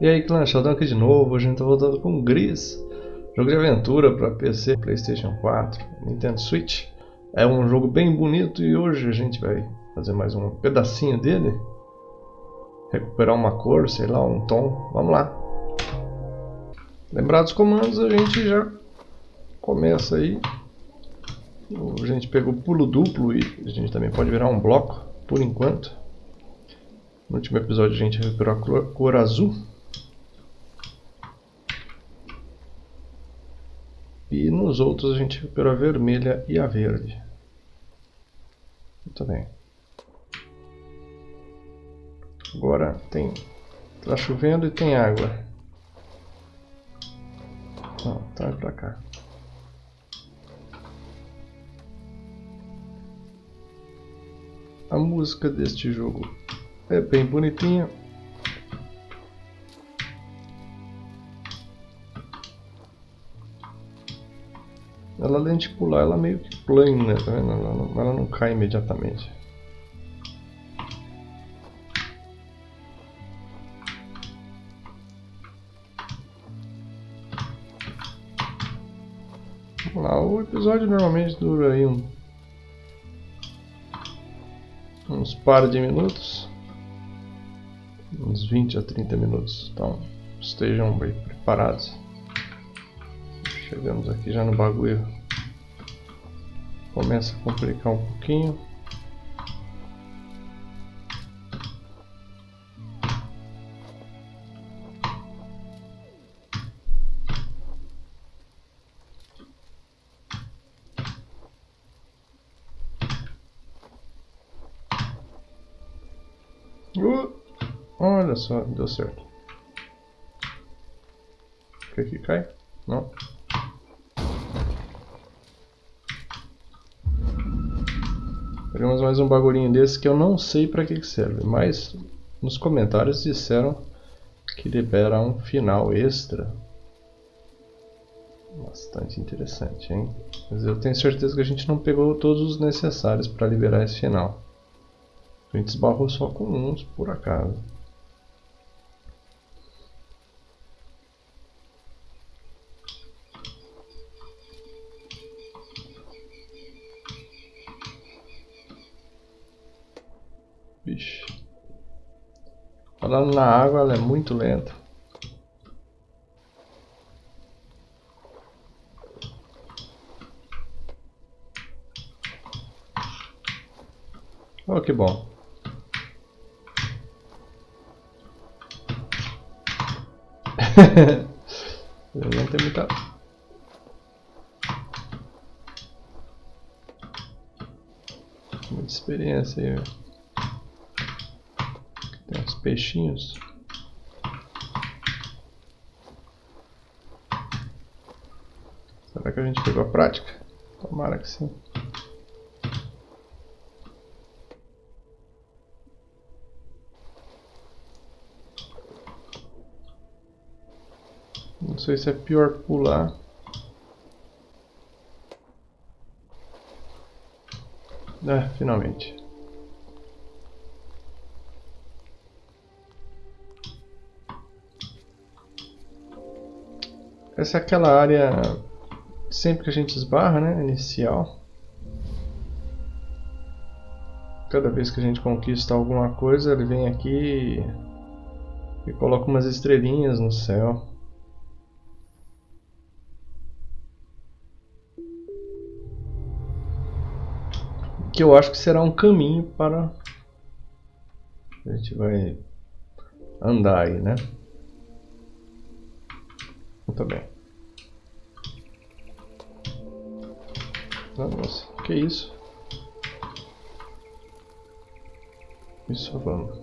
E aí clã, Sheldon aqui de novo, a gente tá voltando com Gris. Jogo de aventura para PC, Playstation 4, Nintendo Switch. É um jogo bem bonito e hoje a gente vai fazer mais um pedacinho dele. Recuperar uma cor, sei lá, um tom, vamos lá. Lembrados os comandos, a gente já começa aí. A gente pegou pulo duplo e a gente também pode virar um bloco, por enquanto. No último episódio a gente recuperou a cor azul E nos outros a gente recuperou a vermelha e a verde. Muito bem. Agora tem... Tá chovendo e tem água. Não, tá pra cá. A música deste jogo é bem bonitinha. Ela além de pular, ela meio que plana, tá vendo? Ela não, ela não cai imediatamente. Vamos lá, o episódio normalmente dura aí um, uns par de minutos, uns 20 a 30 minutos, então estejam bem preparados. Chegamos aqui já no bagulho. Começa a complicar um pouquinho. Uh, olha só, deu certo. O que que cai? Não. Pegamos mais um bagulhinho desse que eu não sei para que serve, mas nos comentários disseram que libera um final extra. Bastante interessante, hein? Mas eu tenho certeza que a gente não pegou todos os necessários para liberar esse final. A gente esbarrou só com uns, por acaso. Falando na água, ela é muito lenta. Oh, que bom. Eu não tem muita... Muita experiência aí, peixinhos. Será que a gente pegou a prática? Tomara que sim. Não sei se é pior pular. É, finalmente. Essa é aquela área sempre que a gente esbarra, né? Inicial. Cada vez que a gente conquista alguma coisa, ele vem aqui e coloca umas estrelinhas no céu. Que eu acho que será um caminho para... A gente vai andar aí, né? Muito bem. Nossa, que isso? Isso vamos.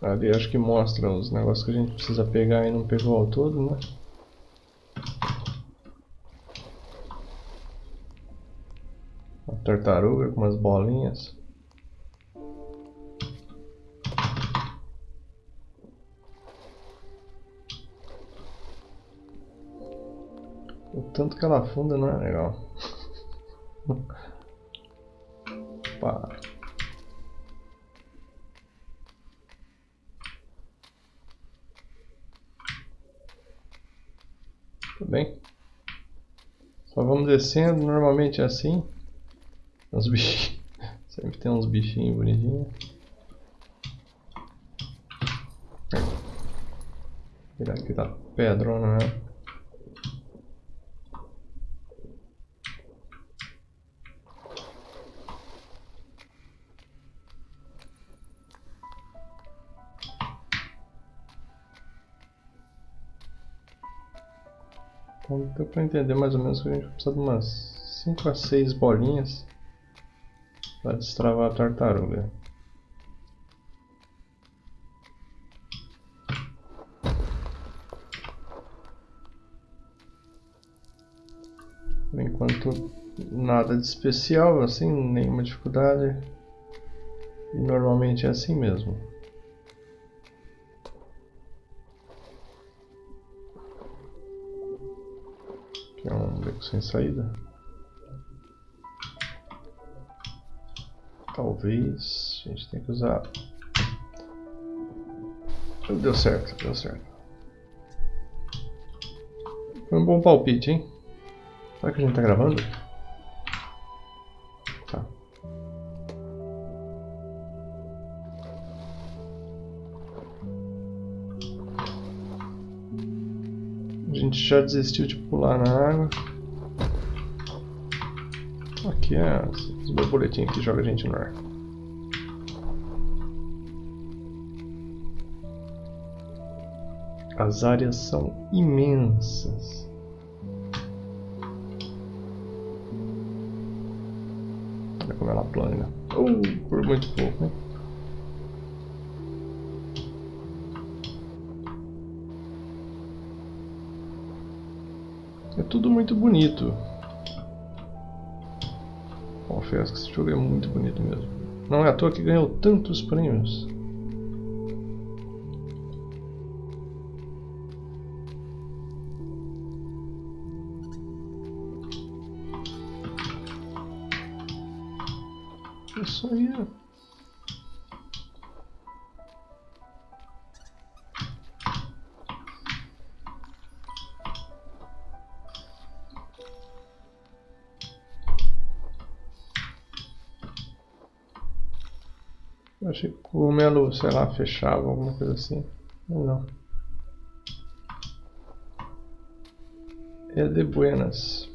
Ali acho que mostra os negócios que a gente precisa pegar e não pegou ao todo, né? Uma tartaruga com umas bolinhas. O tanto que ela afunda não é legal. Opa. Tudo bem. Só vamos descendo, normalmente é assim. Os bichinhos. Sempre tem uns bichinhos bonitinhos. Tirar aqui da pedrona é para entender mais ou menos que a gente precisa de umas 5 a 6 bolinhas para destravar a tartaruga. Por enquanto nada de especial, assim, nenhuma dificuldade. E normalmente é assim mesmo. Sem saída. Talvez a gente tenha que usar. Deu certo, deu certo. Foi um bom palpite, hein? Será que a gente tá gravando? Tá. A gente já desistiu de pular na água. Aqui é os borboletinhos que joga a gente no ar. As áreas são imensas. Olha como ela plana. Uh, por muito pouco, hein? É tudo muito bonito. Confesso que esse jogo é muito bonito mesmo. Não é à toa que ganhou tantos prêmios. Eu achei que cogumelo, sei lá, fechava, alguma coisa assim. Não. É de buenas.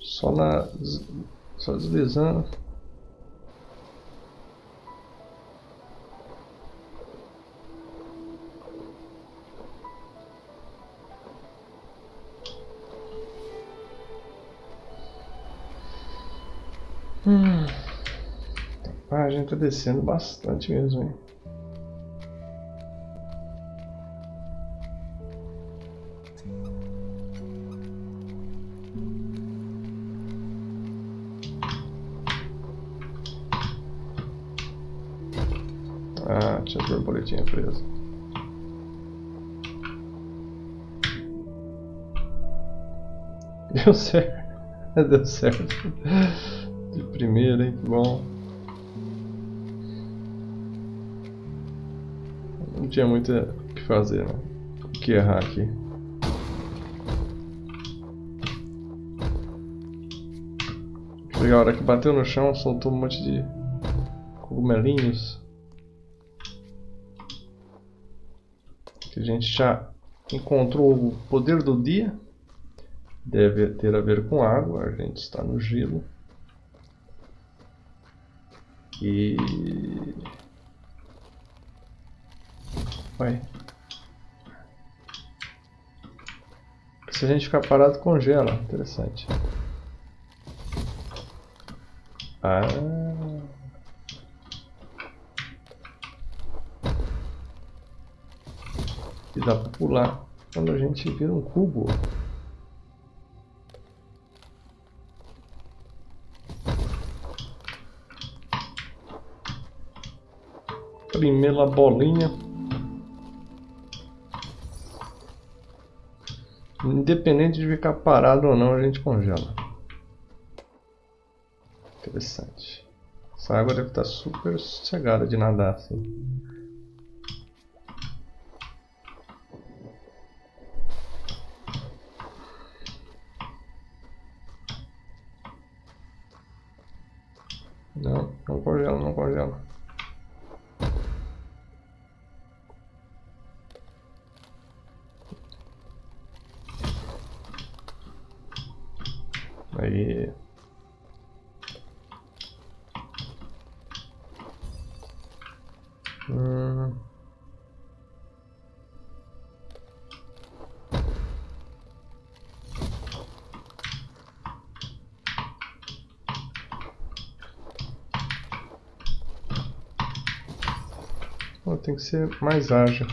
Só na. Só deslizando. Tá descendo bastante mesmo, hein? Ah, tinha as borboletinhas presas. Deu certo. Deu certo. De primeira, hein? Que bom. Não tinha muito o que fazer, né? O que errar aqui. Pegar a hora que bateu no chão, soltou um monte de cogumelinhos. Que a gente já encontrou o poder do dia. Deve ter a ver com água, a gente está no gelo. E... Vai. Se a gente ficar parado, congela. Interessante. Ah... E dá pra pular quando a gente vira um cubo. Primeira bolinha. Independente de ficar parado ou não, a gente congela. Interessante. Essa água deve estar super sossegada de nadar, assim. Tem que ser mais ágil.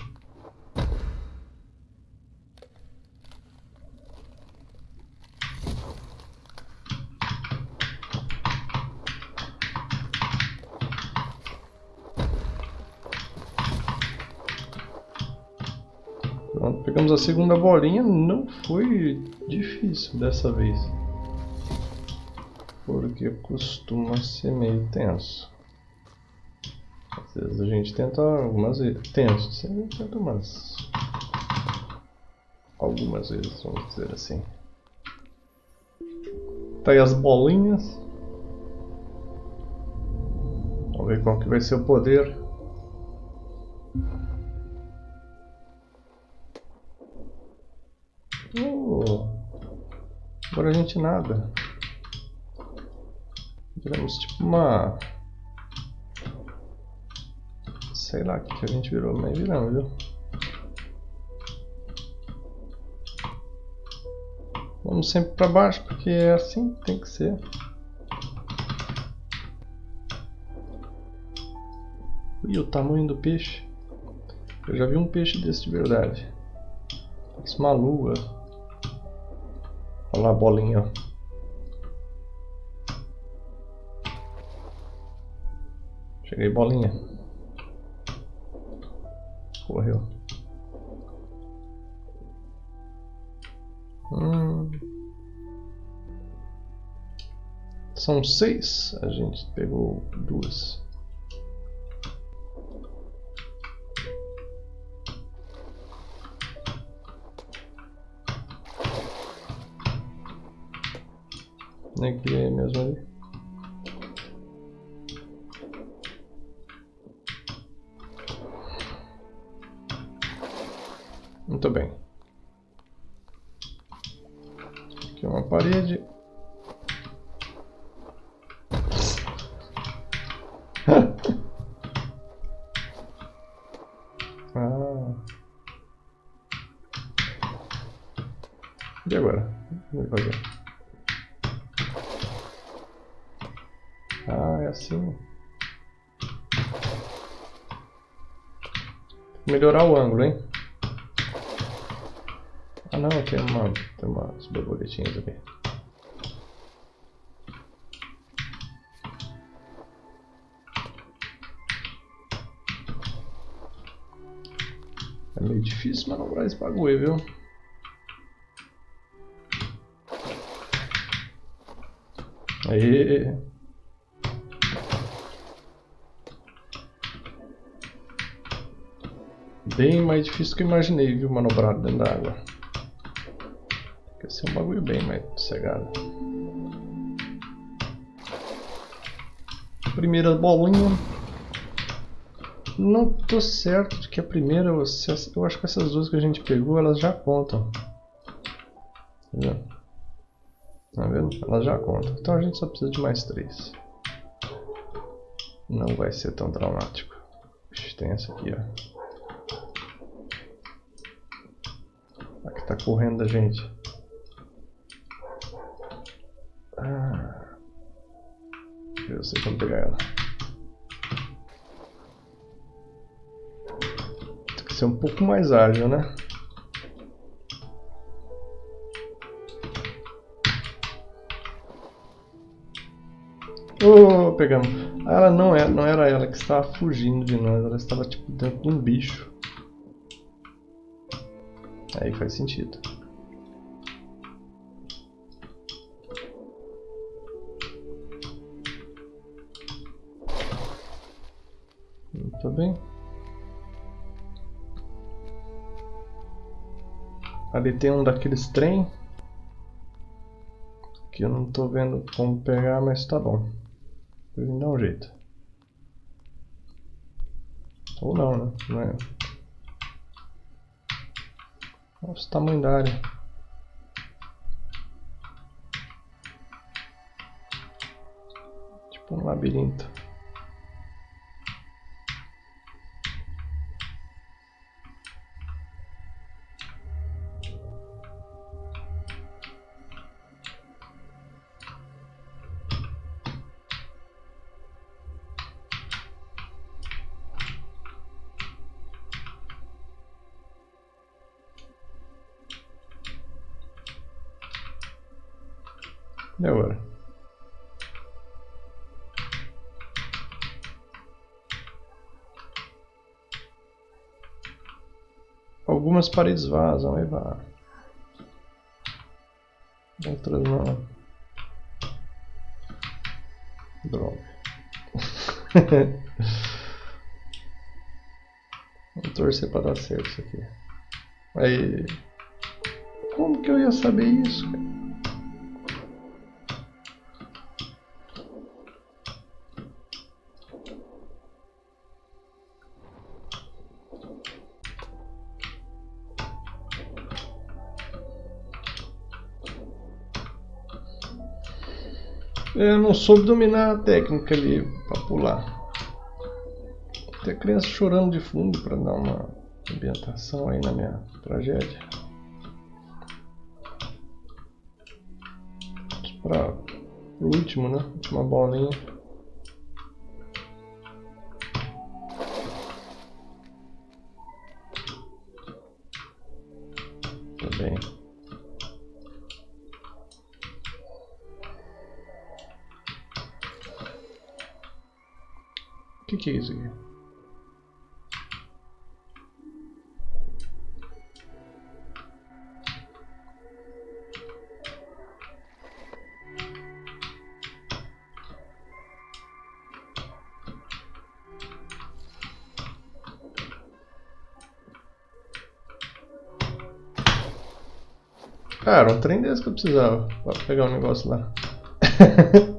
Pronto, pegamos a segunda bolinha, não foi difícil dessa vez. Porque costuma ser meio tenso. Gente tenta algumas vezes. Tenso, você tenta umas. Algumas vezes, vamos dizer assim. Tá aí as bolinhas. Vamos ver qual que vai ser o poder. Oh, agora a gente nada. Viramos tipo uma. Sei lá o que, que a gente virou, mas viramos, viu? Vamos sempre para baixo, porque é assim que tem que ser. E o tamanho do peixe. Eu já vi um peixe desse de verdade. Parece uma lua. Olha lá a bolinha. Cheguei bolinha. Correu. Hum. São seis. A gente pegou duas. Nem criei mesmo ali. Muito bem. Aqui uma parede. ah. E agora? Vou fazer. Ah, é assim. Melhorar o ângulo, hein? Ah não, tem uma. tem umas borboletinhas aqui. É meio difícil manobrar esse bagulho, viu? Aí. Bem mais difícil que eu imaginei, viu? Manobrar dentro da água. Ser um bagulho bem mais sossegado. Primeira bolinha. Não tô certo de que a primeira, eu acho que essas duas que a gente pegou, elas já contam. Tá vendo? Tá vendo? Elas já contam. Então a gente só precisa de mais três. Não vai ser tão traumático. tem essa aqui, ó. Aqui tá correndo da gente. Como pegar ela. Tem que ser um pouco mais ágil, né? Oh, pegamos. Ah, ela não era, não era ela que estava fugindo de nós, ela estava tipo dentro de um bicho. Aí faz sentido. Bem? Ali tem um daqueles trem. Que eu não estou vendo como pegar, mas tá bom. Vou dar um jeito. Ou não, né? Não é. Tamanho da área. Tipo um labirinto. Paredes vazam, aí vai. Outras não. Droga. Vamos torcer para dar certo isso aqui. Aí. Como que eu ia saber isso, cara? Eu não soube dominar a técnica ali para pular. Tem criança chorando de fundo para dar uma ambientação aí na minha tragédia. Para o último, né? Última bolinha. Que, que é isso aqui? Cara, um trem desse que eu precisava pra pegar um negócio lá.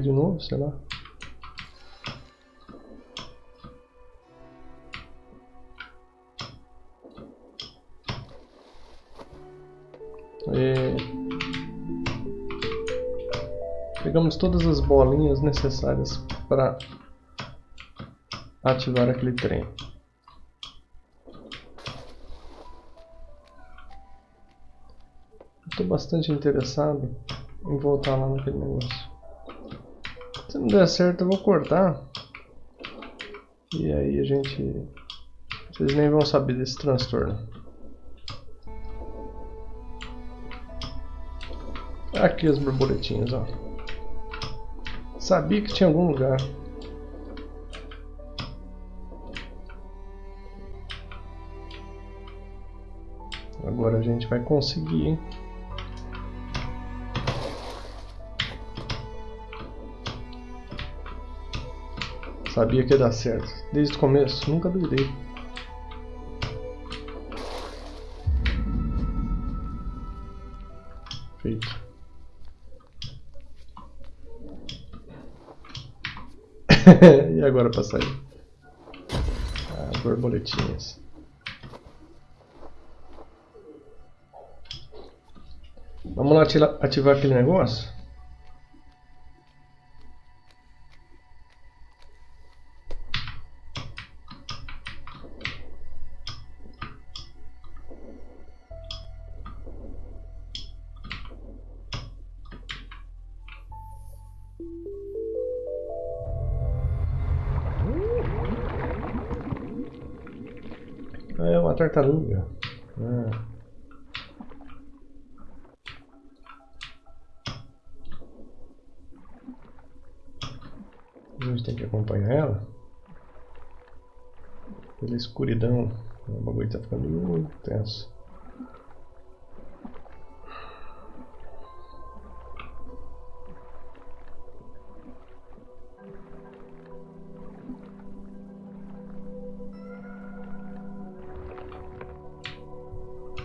de novo, sei lá. E... Pegamos todas as bolinhas necessárias para ativar aquele trem. Estou bastante interessado em voltar lá naquele negócio. Se não der certo eu vou cortar. E aí a gente... Vocês nem vão saber desse transtorno. Aqui as borboletinhas, ó. Sabia que tinha algum lugar. Agora a gente vai conseguir, hein? Sabia que ia dar certo. Desde o começo, nunca duvidei. Feito. e agora para sair? Ah, borboletinhas. Vamos lá ativar aquele negócio? É. A gente tem que acompanhar ela. pela escuridão. O bagulho tá ficando muito tenso.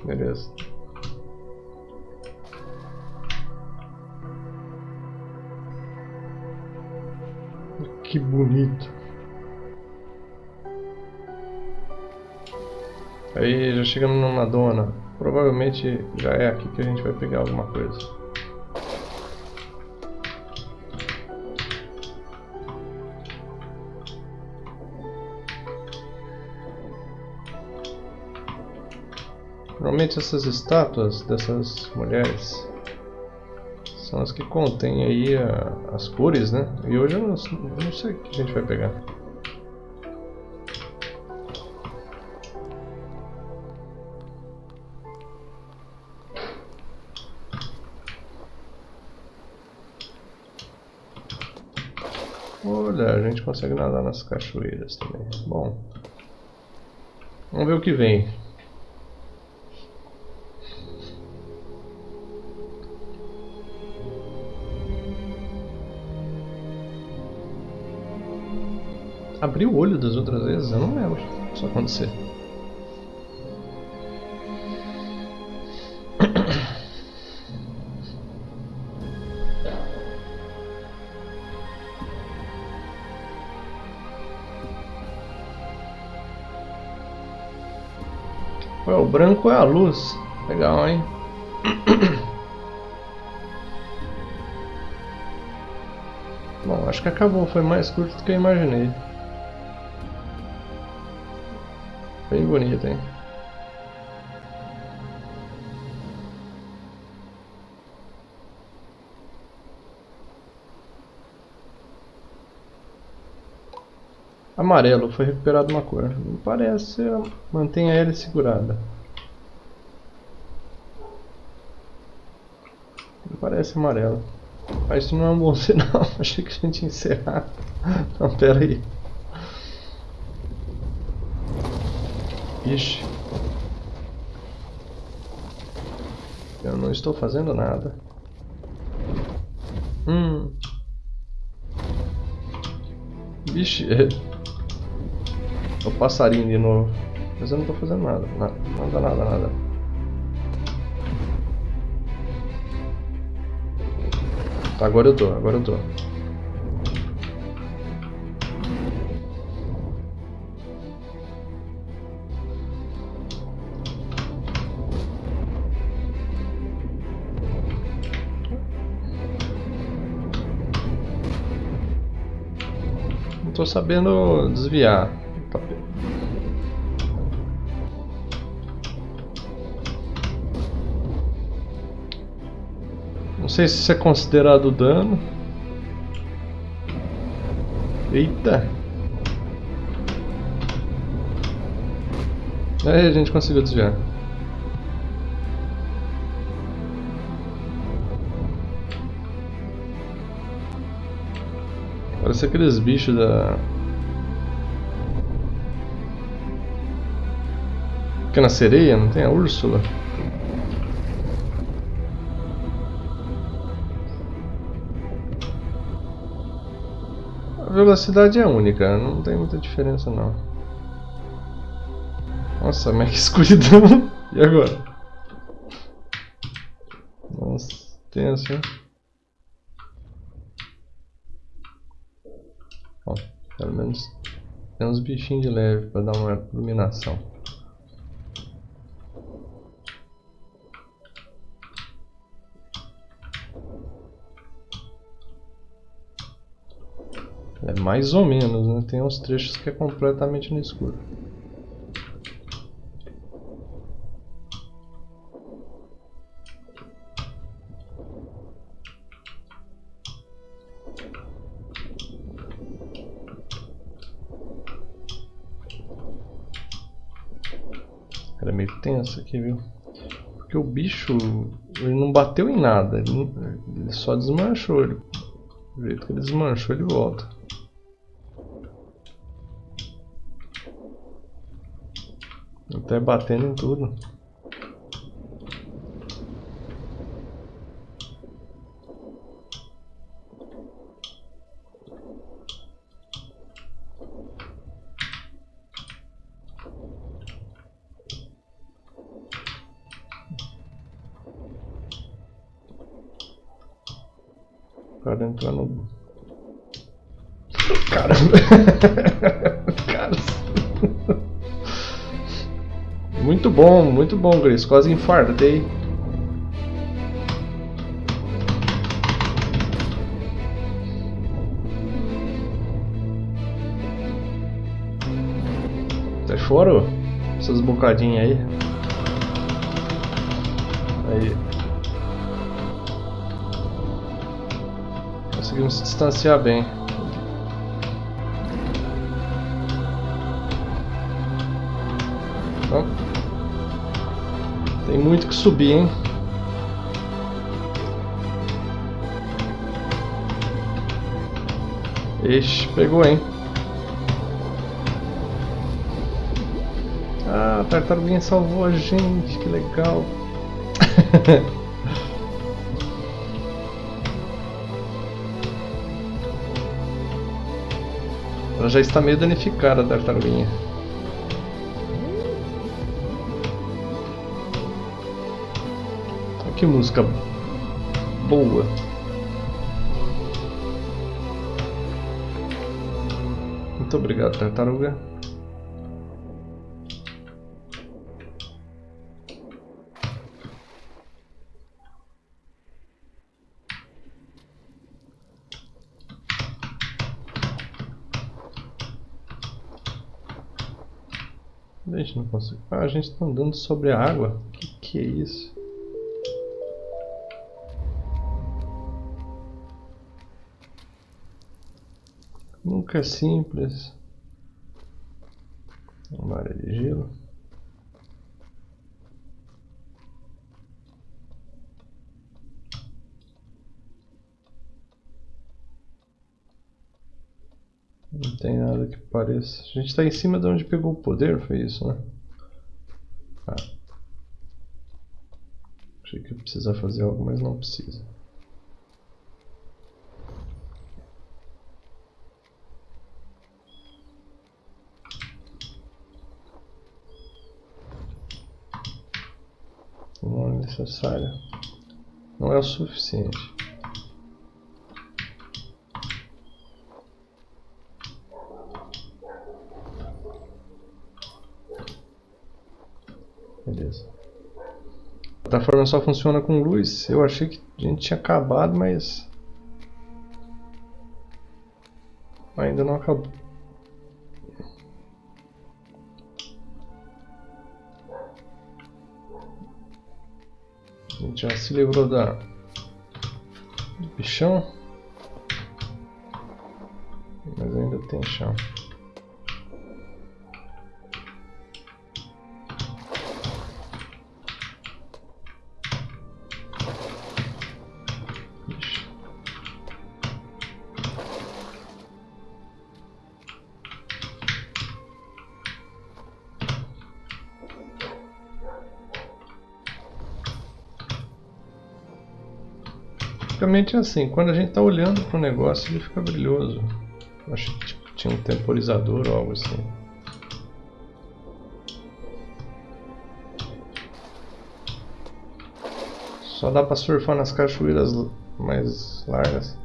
Beleza. Que bonito. Aí já chegamos numa dona. Provavelmente já é aqui que a gente vai pegar alguma coisa. Normalmente essas estátuas dessas mulheres são as que contêm aí a, as cores, né? E hoje eu não, não sei o que a gente vai pegar. Olha, a gente consegue nadar nas cachoeiras também. Bom, vamos ver o que vem. Abrir o olho das outras vezes? Eu não lembro isso acontecer. Ué, o branco é a luz. Legal, hein? Bom, acho que acabou. Foi mais curto do que eu imaginei. Bonito, hein? Amarelo, foi recuperado uma cor. Não parece, mantenha ele segurada. Não parece amarelo. Mas isso não é um bom sinal. Achei que a gente ia encerrar. Não, pera aí. Ixi. Eu não estou fazendo nada. Hum. Vixe. É o passarinho de novo. Mas eu não estou fazendo nada. Nada, nada, nada. Agora eu tô, agora eu tô. Tô sabendo desviar. Não sei se isso é considerado dano. Eita! Aí a gente conseguiu desviar. Parece aqueles bichos da... Pequena sereia, não tem a Úrsula? A velocidade é única, não tem muita diferença não. Nossa, mas que escuridão! E agora? Nossa, tenso, hein? Pelo menos tem uns bichinhos de leve para dar uma iluminação. É mais ou menos, né? Tem uns trechos que é completamente no escuro. Tenso aqui, viu? Porque o bicho, ele não bateu em nada, ele, ele só desmanchou. Ele, do jeito que ele desmanchou, ele volta. Até batendo em tudo. cara entrar no... Caramba! cara... Muito bom, muito bom, Grace. Quase infartei. Você chorou? Essas bocadinhas aí. Aí. Conseguimos se distanciar bem. Tem muito que subir, hein? Ixi, pegou, hein? Ah, a tartaruguinha salvou a gente, que legal. Ela já está meio danificada, a tartaruguinha. Que música boa. Muito obrigado, tartaruga. A gente não consegue. Ah, a gente está andando sobre a água. Que que é isso? Nunca é simples. Uma área de gelo. Não tem nada que pareça. A gente está em cima de onde pegou o poder, foi isso, né? Ah. Achei que ia precisar fazer algo, mas não precisa. Não necessário. Não é o suficiente. Beleza. A plataforma só funciona com luz. Eu achei que a gente tinha acabado, mas... Ainda não acabou. Já se livrou da... do bichão. Mas ainda tem chão. Basicamente é assim, quando a gente está olhando para o negócio ele fica brilhoso. Acho que tipo, tinha um temporizador ou algo assim. Só dá para surfar nas cachoeiras mais largas.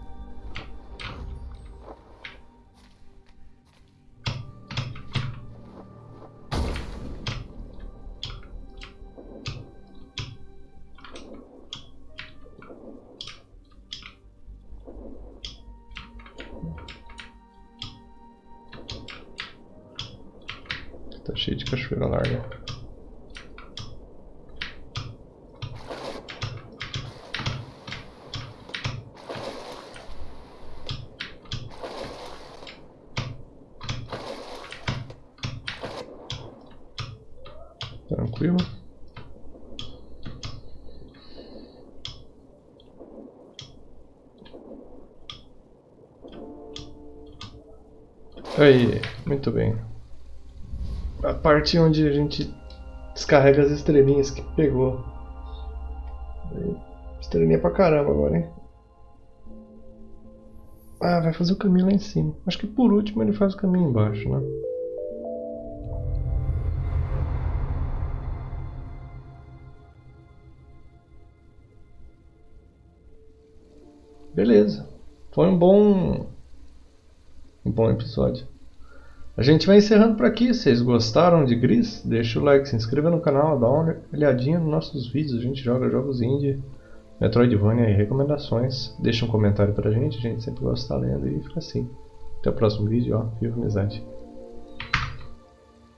Tranquilo. Aí, muito bem a parte onde a gente Descarrega as estrelinhas que pegou. Estrelinha pra caramba agora, hein? Ah, vai fazer o caminho lá em cima. Acho que por último ele faz o caminho embaixo, né? Beleza. Foi um bom um bom episódio. A gente vai encerrando por aqui. Vocês gostaram de Gris? Deixa o like, se inscreva no canal, dá uma olhadinha nos nossos vídeos. A gente joga jogos indie, Metroidvania e recomendações. Deixa um comentário pra gente, a gente sempre gosta de estar lendo e fica assim. Até o próximo vídeo, ó. Viva amizade.